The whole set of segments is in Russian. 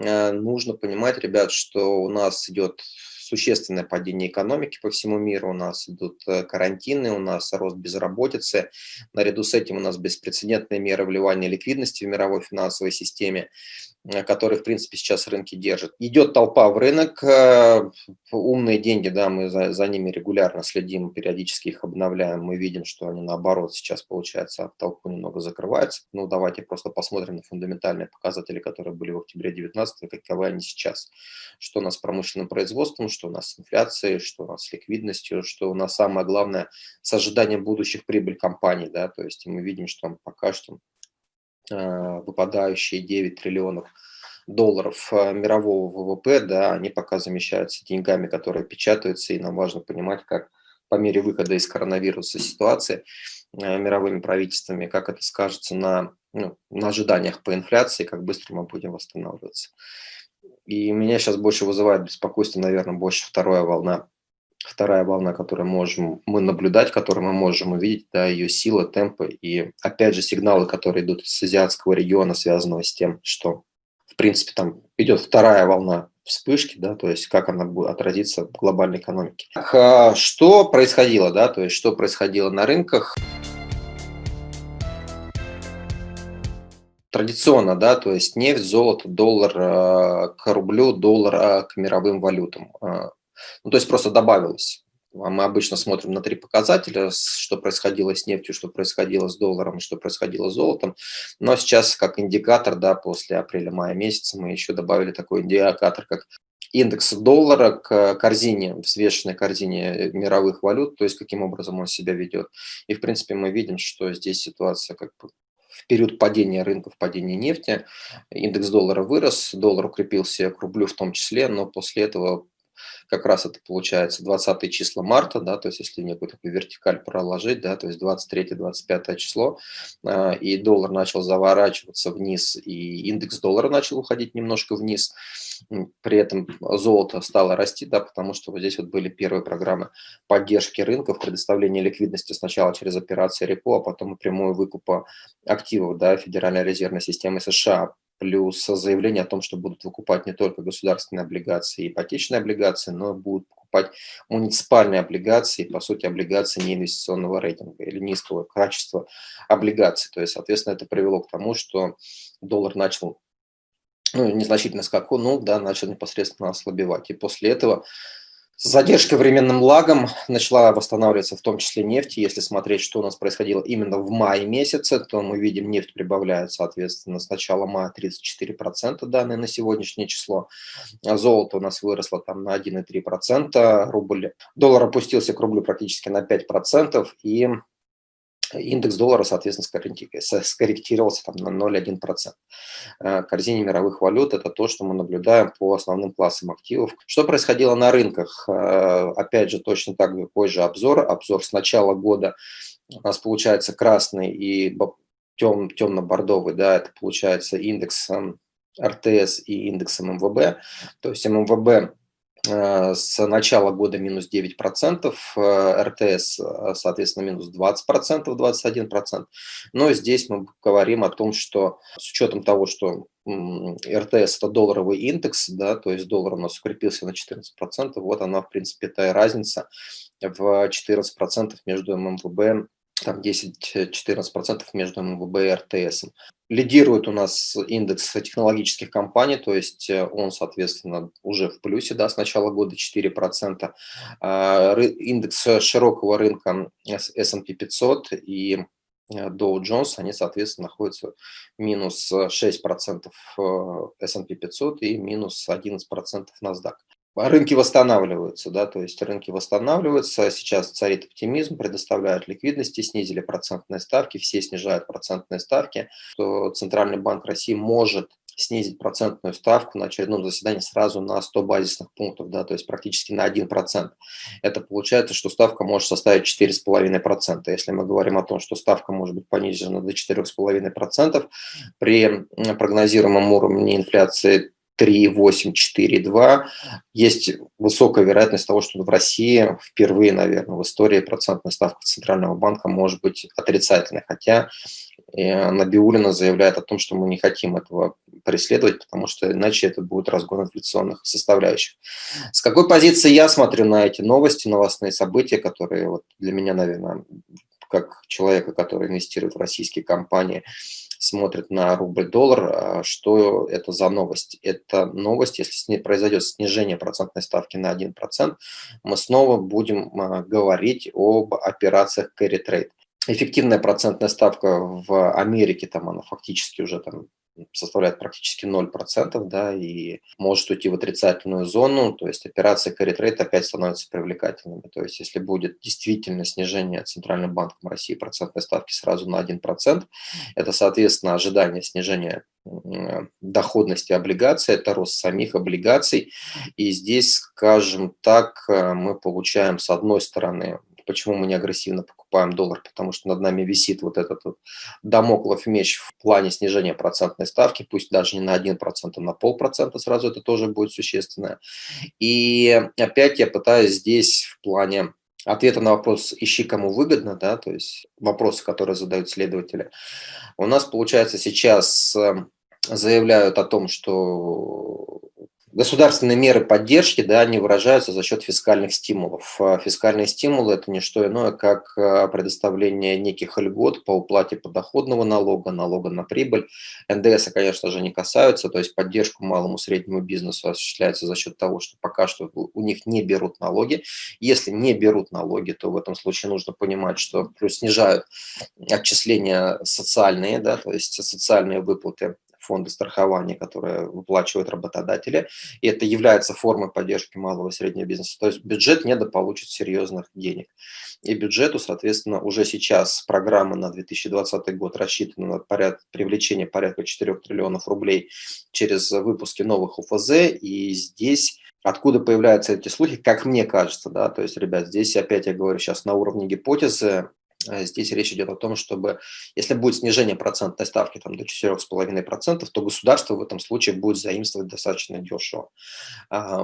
нужно понимать, ребят, что у нас идет существенное падение экономики по всему миру, у нас идут э, карантины, у нас рост безработицы, наряду с этим у нас беспрецедентные меры вливания ликвидности в мировой финансовой системе. Э, который, в принципе, сейчас рынки держит. Идет толпа в рынок, э, умные деньги, да, мы за, за ними регулярно следим, периодически их обновляем, мы видим, что они наоборот сейчас, получается, толпу немного закрываются. Ну, давайте просто посмотрим на фундаментальные показатели, которые были в октябре 2019, каковы они сейчас. Что у нас с промышленным производством, что у нас с инфляцией, что у нас с ликвидностью, что у нас самое главное с ожиданием будущих прибыль компаний, да, то есть мы видим, что пока что выпадающие 9 триллионов долларов э, мирового ВВП, да, они пока замещаются деньгами, которые печатаются, и нам важно понимать, как по мере выхода из коронавируса ситуации э, мировыми правительствами, как это скажется на, ну, на ожиданиях по инфляции, как быстро мы будем восстанавливаться. И меня сейчас больше вызывает беспокойство, наверное, больше вторая волна вторая волна, которую можем мы наблюдать, которую мы можем увидеть, да, ее сила, темпы и, опять же, сигналы, которые идут из азиатского региона, связанного с тем, что, в принципе, там идет вторая волна вспышки, да, то есть как она будет отразиться в глобальной экономике. А что происходило, да, то есть что происходило на рынках? Традиционно, да, то есть нефть, золото, доллар э, к рублю, доллар э, к мировым валютам. Э, ну, то есть просто добавилось. А мы обычно смотрим на три показателя, что происходило с нефтью, что происходило с долларом, что происходило с золотом. Но сейчас как индикатор, да, после апреля-мая месяца мы еще добавили такой индикатор, как индекс доллара к корзине, взвешенной корзине мировых валют, то есть каким образом он себя ведет. И, в принципе, мы видим, что здесь ситуация как бы в период падения рынков, падения нефти, индекс доллара вырос, доллар укрепился к рублю в том числе, но после этого как раз это получается 20 числа марта, да, то есть если некую такую вертикаль проложить, да, то есть 23-25 число, э, и доллар начал заворачиваться вниз, и индекс доллара начал уходить немножко вниз, при этом золото стало расти, да, потому что вот здесь вот были первые программы поддержки рынков, предоставления ликвидности сначала через операции репо, а потом и прямую выкупа активов, да, Федеральной резервной системы США плюс заявление о том, что будут выкупать не только государственные облигации и ипотечные облигации, но будут покупать муниципальные облигации, по сути, облигации неинвестиционного рейтинга или низкого качества облигаций. То есть, соответственно, это привело к тому, что доллар начал ну, незначительно скакнул, да, начал непосредственно ослабевать. И после этого с задержкой временным лагом начала восстанавливаться в том числе нефть. Если смотреть, что у нас происходило именно в мае месяце, то мы видим, нефть прибавляет, соответственно, с начала мая 34% данные на сегодняшнее число. А золото у нас выросло там на 1,3%, рубль, доллар опустился к рублю практически на 5%, и Индекс доллара, соответственно, скорректировался там, на 0,1%. Э, корзине мировых валют – это то, что мы наблюдаем по основным классам активов. Что происходило на рынках? Э, опять же, точно так же позже обзор. Обзор с начала года у нас получается красный и тем, темно-бордовый, да, это получается индекс РТС и индексом МВБ. То есть МВБ Э, с начала года минус 9%, э, РТС, э, соответственно, минус 20%, 21%. Но здесь мы говорим о том, что с учетом того, что РТС – это долларовый индекс, да, то есть доллар у нас укрепился на 14%, вот она, в принципе, та разница в 14% между ММВБ там 10-14% между МВБ и РТС. Лидирует у нас индекс технологических компаний, то есть э, он, соответственно, уже в плюсе да, с начала года 4%. А, индекс широкого рынка S&P 500 и э, Dow Jones, они, соответственно, находятся минус 6% S&P 500 и минус 11% NASDAQ. Рынки восстанавливаются, да, то есть рынки восстанавливаются, сейчас царит оптимизм, предоставляют ликвидности, снизили процентные ставки, все снижают процентные ставки, что Центральный банк России может снизить процентную ставку на очередном заседании сразу на 100 базисных пунктов, да, то есть практически на 1%. Это получается, что ставка может составить 4,5%. Если мы говорим о том, что ставка может быть понижена до 4,5%, при прогнозируемом уровне инфляции 3,8, 4,2. Есть высокая вероятность того, что в России впервые, наверное, в истории процентная ставка Центрального банка может быть отрицательной. Хотя э, Набиулина заявляет о том, что мы не хотим этого преследовать, потому что иначе это будет разгон инфляционных составляющих. С какой позиции я смотрю на эти новости, новостные события, которые вот для меня, наверное, как человека, который инвестирует в российские компании, смотрит на рубль-доллар, а что это за новость? Это новость, если произойдет снижение процентной ставки на 1%, мы снова будем а, говорить об операциях carry trade. Эффективная процентная ставка в Америке, там она фактически уже там составляет практически 0%, да, и может уйти в отрицательную зону, то есть операция carry trade опять становится привлекательными. То есть если будет действительно снижение Центральным банком России процентной ставки сразу на 1%, это, соответственно, ожидание снижения доходности облигаций, это рост самих облигаций. И здесь, скажем так, э, мы получаем, с одной стороны, почему мы не агрессивно покупаем доллар, потому что над нами висит вот этот вот домоклов меч в плане снижения процентной ставки, пусть даже не на 1%, а на полпроцента сразу это тоже будет существенно. И опять я пытаюсь здесь в плане ответа на вопрос «ищи, кому выгодно», да, то есть вопросы, которые задают следователи. У нас, получается, сейчас э, заявляют о том, что Государственные меры поддержки, да, они выражаются за счет фискальных стимулов. А фискальные стимулы – это не что иное, как а, предоставление неких льгот по уплате подоходного налога, налога на прибыль. НДС, конечно же, не касаются, то есть поддержку малому среднему бизнесу осуществляется за счет того, что пока что у них не берут налоги. Если не берут налоги, то в этом случае нужно понимать, что плюс снижают отчисления социальные, да, то есть социальные выплаты фонды страхования, которые выплачивают работодатели, и это является формой поддержки малого и среднего бизнеса. То есть бюджет недополучит серьезных денег. И бюджету, соответственно, уже сейчас программа на 2020 год рассчитана на поряд, привлечение порядка 4 триллионов рублей через выпуски новых УФЗ, и здесь Откуда появляются эти слухи, как мне кажется, да, то есть, ребят, здесь опять я говорю сейчас на уровне гипотезы, здесь речь идет о том, чтобы, если будет снижение процентной ставки там, до 4,5%, то государство в этом случае будет заимствовать достаточно дешево.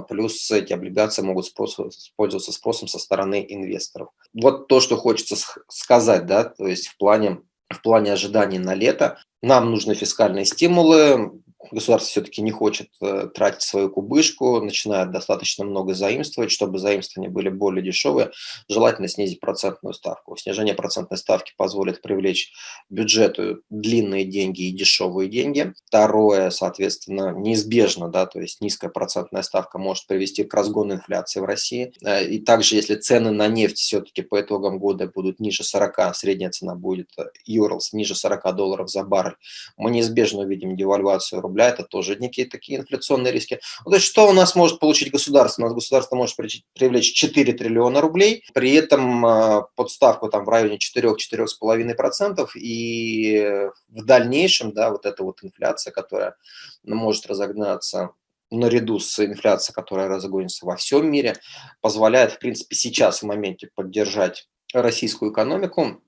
Плюс эти облигации могут спрос, пользоваться спросом со стороны инвесторов. Вот то, что хочется сказать, да, то есть в плане, в плане ожиданий на лето, нам нужны фискальные стимулы, государство все-таки не хочет э, тратить свою кубышку, начинает достаточно много заимствовать, чтобы заимствования были более дешевые, желательно снизить процентную ставку. Снижение процентной ставки позволит привлечь бюджету длинные деньги и дешевые деньги. Второе, соответственно, неизбежно, да, то есть низкая процентная ставка может привести к разгону инфляции в России. Э, и также, если цены на нефть все-таки по итогам года будут ниже 40, средняя цена будет Юрлс ниже 40 долларов за баррель, мы неизбежно увидим девальвацию рубля рубля, это тоже некие такие инфляционные риски. Ну, то есть что у нас может получить государство? У нас государство может привлечь 4 триллиона рублей, при этом а, подставку там в районе 4-4,5%, и в дальнейшем, да, вот эта вот инфляция, которая может разогнаться наряду с инфляцией, которая разгонится во всем мире, позволяет, в принципе, сейчас в моменте поддержать российскую экономику,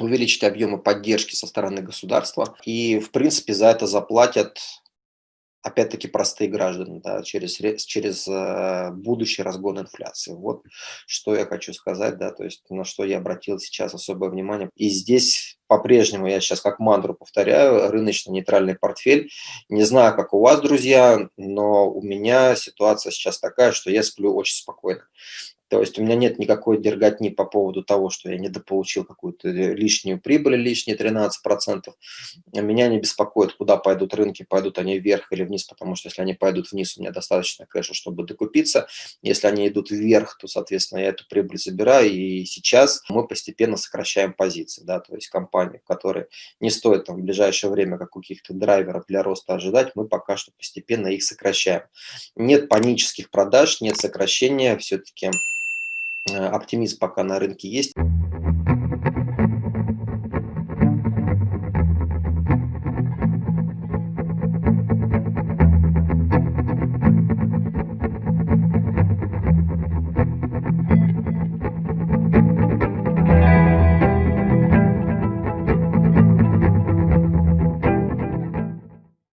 увеличить объемы поддержки со стороны государства. И, в принципе, за это заплатят, опять-таки, простые граждане, да, через, через э, будущий разгон инфляции. Вот что я хочу сказать, да, то есть на что я обратил сейчас особое внимание. И здесь по-прежнему, я сейчас как мантру повторяю, рыночно-нейтральный портфель. Не знаю, как у вас, друзья, но у меня ситуация сейчас такая, что я сплю очень спокойно. То есть у меня нет никакой дерготни по поводу того, что я недополучил какую-то лишнюю прибыль, лишние 13%. Меня не беспокоит, куда пойдут рынки, пойдут они вверх или вниз, потому что если они пойдут вниз, у меня достаточно кэша, чтобы докупиться. Если они идут вверх, то, соответственно, я эту прибыль забираю. И сейчас мы постепенно сокращаем позиции. Да? То есть компании, которые не стоит там, в ближайшее время как каких-то драйверов для роста ожидать, мы пока что постепенно их сокращаем. Нет панических продаж, нет сокращения, все-таки Э, оптимизм пока на рынке есть.